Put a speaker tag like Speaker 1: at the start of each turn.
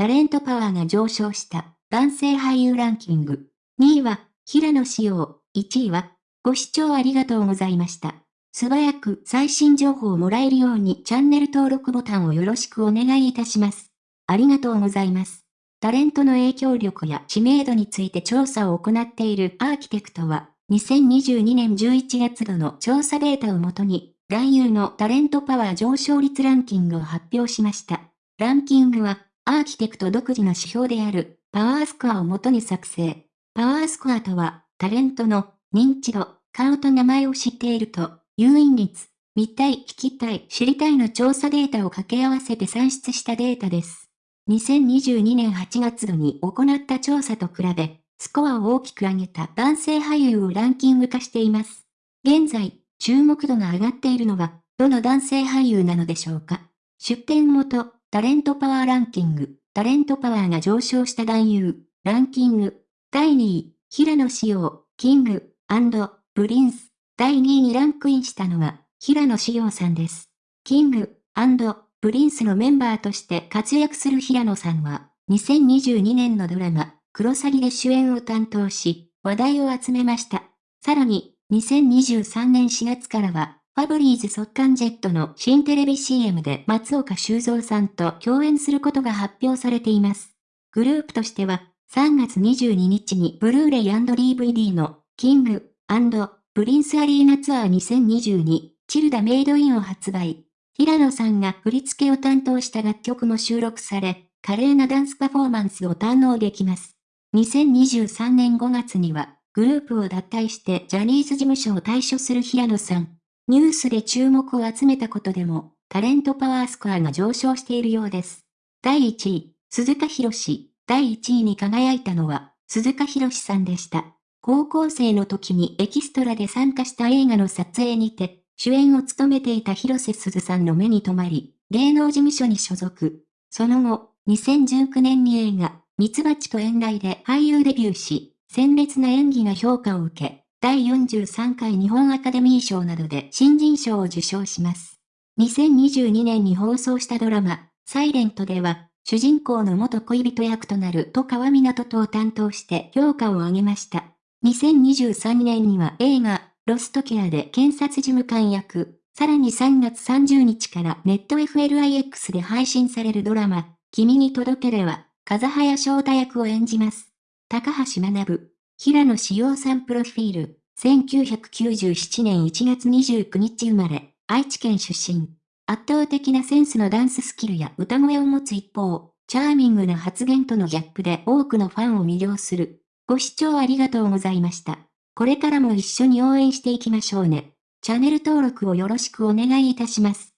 Speaker 1: タレントパワーが上昇した男性俳優ランキング。2位は、平野紫耀。1位は、ご視聴ありがとうございました。素早く最新情報をもらえるようにチャンネル登録ボタンをよろしくお願いいたします。ありがとうございます。タレントの影響力や知名度について調査を行っているアーキテクトは、2022年11月度の調査データをもとに、男優のタレントパワー上昇率ランキングを発表しました。ランキングは、アーキテクト独自の指標である、パワースコアをもとに作成。パワースコアとは、タレントの認知度、顔と名前を知っていると、誘引率、見たい、聞きたい、知りたいの調査データを掛け合わせて算出したデータです。2022年8月度に行った調査と比べ、スコアを大きく上げた男性俳優をランキング化しています。現在、注目度が上がっているのは、どの男性俳優なのでしょうか出展元、タレントパワーランキング、タレントパワーが上昇した男優、ランキング、第2位、平野紫耀、 King、Prince。第2位にランクインしたのは、平野紫耀さんです。 King、Princeのメンバーとして活躍する平野さんは、2022年のドラマ、クロサギで主演を担当し、話題を集めました。さらに、2023年4月からは、ファブリーズ速乾ジェットの新テレビ CM で松岡修造さんと共演することが発表されています。グループとしては、3月22日にブルーレイ &DVD の King Prince アリーナツアー2022、チルダ Made in を発売。平野さんが振り付けを担当した楽曲も収録され、華麗なダンスパフォーマンスを堪能できます。2023年5月には、グループを脱退してジャニーズ事務所を退所する平野さん。ニュースで注目を集めたことでも、タレントパワースコアが上昇しているようです。第1位、鈴鹿博士。第1位に輝いたのは、鈴鹿博士さんでした。高校生の時にエキストラで参加した映画の撮影にて、主演を務めていた広瀬すずさんの目に留まり、芸能事務所に所属。その後、2019年に映画、ミツバチと遠来で俳優デビューし、鮮烈な演技が評価を受け、第43回日本アカデミー賞などで新人賞を受賞します。2022年に放送したドラマ、サイレントでは、主人公の元恋人役となる戸川湊とを担当して評価を上げました。2023年には映画、ロストケアで検察事務官役、さらに3月30日からネット FLIX で配信されるドラマ、君に届ければ、風早翔太役を演じます。高橋学、平野志陽さんプロフィール、1997年1月29日生まれ、愛知県出身。圧倒的なセンスのダンススキルや歌声を持つ一方、チャーミングな発言とのギャップで多くのファンを魅了する。ご視聴ありがとうございました。これからも一緒に応援していきましょうね。チャンネル登録をよろしくお願いいたします。